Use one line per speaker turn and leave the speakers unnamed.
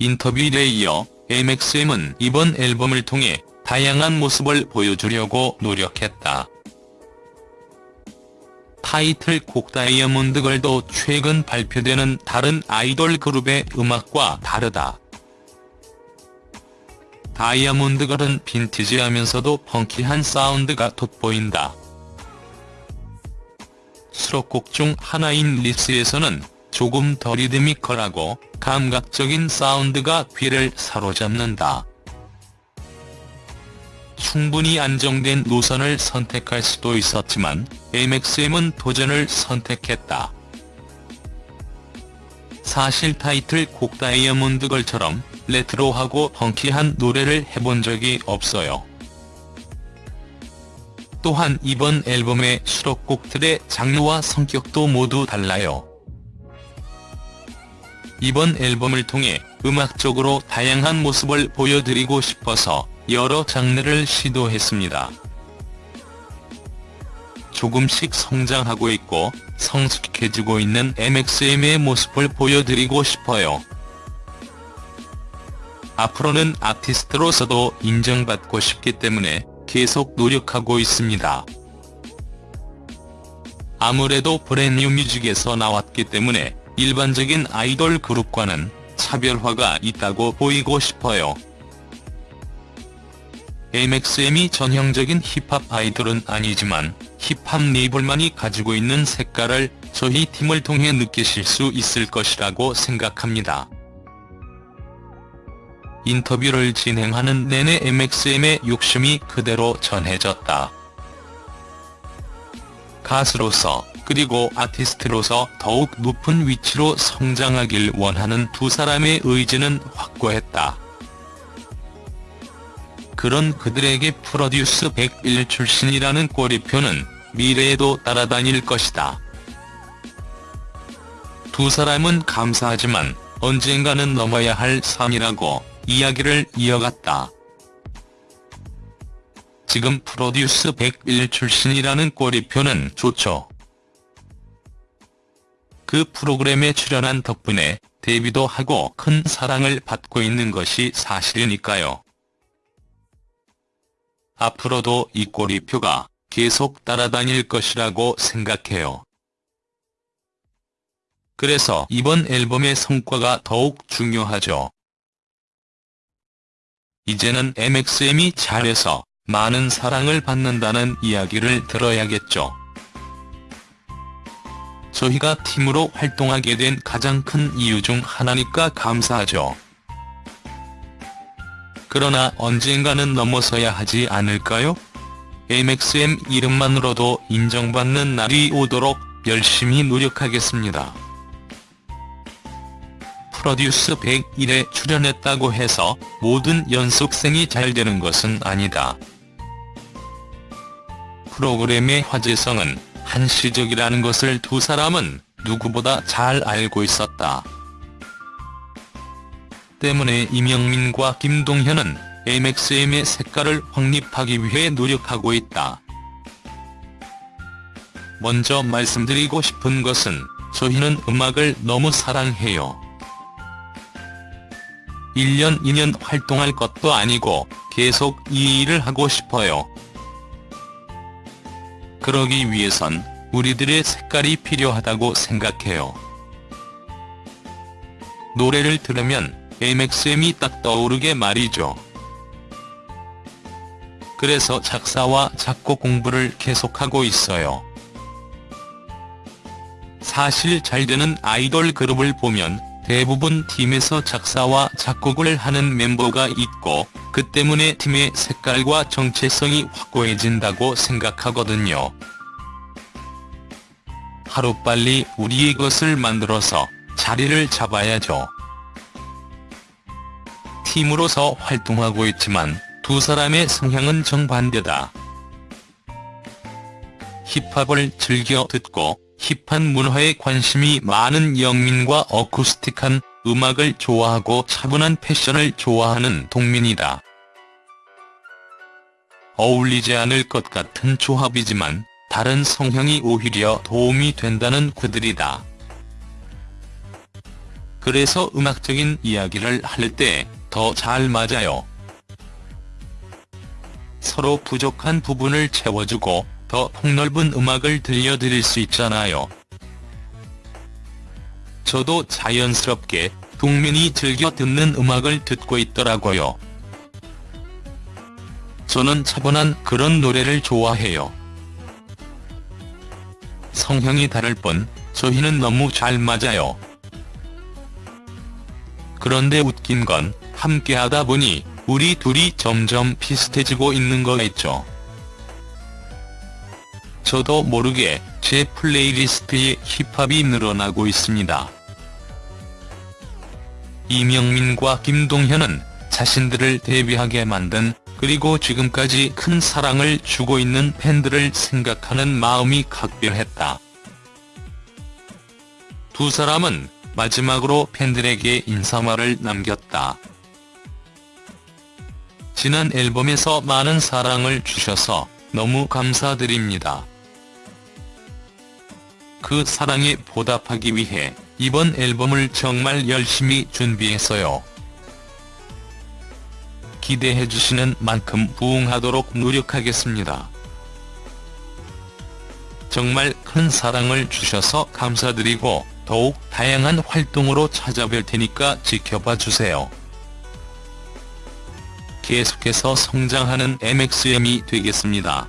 인터뷰에 이어 MXM은 이번 앨범을 통해 다양한 모습을 보여주려고 노력했다. 타이틀곡 다이아몬드 걸도 최근 발표되는 다른 아이돌 그룹의 음악과 다르다. 다이아몬드 걸은 빈티지하면서도 펑키한 사운드가 돋보인다. 수록곡 중 하나인 리스에서는 조금 더 리드미컬하고 감각적인 사운드가 귀를 사로잡는다. 충분히 안정된 노선을 선택할 수도 있었지만 MXM은 도전을 선택했다. 사실 타이틀 곡 다이아몬드 걸처럼 레트로하고 펑키한 노래를 해본 적이 없어요. 또한 이번 앨범의 수록곡들의 장르와 성격도 모두 달라요. 이번 앨범을 통해 음악적으로 다양한 모습을 보여드리고 싶어서 여러 장르를 시도했습니다. 조금씩 성장하고 있고 성숙해지고 있는 MXM의 모습을 보여드리고 싶어요. 앞으로는 아티스트로서도 인정받고 싶기 때문에 계속 노력하고 있습니다. 아무래도 브랜뉴 뮤직에서 나왔기 때문에 일반적인 아이돌 그룹과는 차별화가 있다고 보이고 싶어요. MXM이 전형적인 힙합 아이돌은 아니지만 힙합 네이블만이 가지고 있는 색깔을 저희 팀을 통해 느끼실 수 있을 것이라고 생각합니다. 인터뷰를 진행하는 내내 MXM의 욕심이 그대로 전해졌다. 가수로서 그리고 아티스트로서 더욱 높은 위치로 성장하길 원하는 두 사람의 의지는 확고했다. 그런 그들에게 프로듀스 101 출신이라는 꼬리표는 미래에도 따라다닐 것이다. 두 사람은 감사하지만 언젠가는 넘어야 할 산이라고 이야기를 이어갔다. 지금 프로듀스 101 출신이라는 꼬리표는 좋죠. 그 프로그램에 출연한 덕분에 데뷔도 하고 큰 사랑을 받고 있는 것이 사실이니까요. 앞으로도 이 꼬리표가 계속 따라다닐 것이라고 생각해요. 그래서 이번 앨범의 성과가 더욱 중요하죠. 이제는 MXM이 잘해서 많은 사랑을 받는다는 이야기를 들어야겠죠. 저희가 팀으로 활동하게 된 가장 큰 이유 중 하나니까 감사하죠. 그러나 언젠가는 넘어서야 하지 않을까요? MXM 이름만으로도 인정받는 날이 오도록 열심히 노력하겠습니다. 프로듀스 101에 출연했다고 해서 모든 연습생이 잘 되는 것은 아니다. 프로그램의 화제성은 한시적이라는 것을 두 사람은 누구보다 잘 알고 있었다. 때문에 이명민과 김동현은 MXM의 색깔을 확립하기 위해 노력하고 있다. 먼저 말씀드리고 싶은 것은 저희는 음악을 너무 사랑해요. 1년 2년 활동할 것도 아니고 계속 이 일을 하고 싶어요. 그러기 위해선 우리들의 색깔이 필요하다고 생각해요. 노래를 들으면 MXM이 딱 떠오르게 말이죠. 그래서 작사와 작곡 공부를 계속하고 있어요. 사실 잘되는 아이돌 그룹을 보면 대부분 팀에서 작사와 작곡을 하는 멤버가 있고 그 때문에 팀의 색깔과 정체성이 확고해진다고 생각하거든요. 하루빨리 우리의 것을 만들어서 자리를 잡아야죠. 팀으로서 활동하고 있지만 두 사람의 성향은 정반대다. 힙합을 즐겨 듣고 힙한 문화에 관심이 많은 영민과 어쿠스틱한 음악을 좋아하고 차분한 패션을 좋아하는 동민이다. 어울리지 않을 것 같은 조합이지만 다른 성향이 오히려 도움이 된다는 그들이다. 그래서 음악적인 이야기를 할 때 더 잘 맞아요. 서로 부족한 부분을 채워주고 더 폭넓은 음악을 들려드릴 수 있잖아요. 저도 자연스럽게 동민이 즐겨 듣는 음악을 듣고 있더라고요. 저는 차분한 그런 노래를 좋아해요. 성향이 다를 뿐 저희는 너무 잘 맞아요. 그런데 웃긴 건 함께하다 보니 우리 둘이 점점 비슷해지고 있는 거겠죠. 저도 모르게 제 플레이리스트에 힙합이 늘어나고 있습니다. 이명민과 김동현은 자신들을 데뷔하게 만든 그리고 지금까지 큰 사랑을 주고 있는 팬들을 생각하는 마음이 각별했다. 두 사람은 마지막으로 팬들에게 인사말을 남겼다. 지난 앨범에서 많은 사랑을 주셔서 너무 감사드립니다. 그 사랑에 보답하기 위해 이번 앨범을 정말 열심히 준비했어요. 기대해주시는 만큼 부응하도록 노력하겠습니다. 정말 큰 사랑을 주셔서 감사드리고 더욱 다양한 활동으로 찾아뵐 테니까 지켜봐 주세요. 계속해서 성장하는 MXM이 되겠습니다.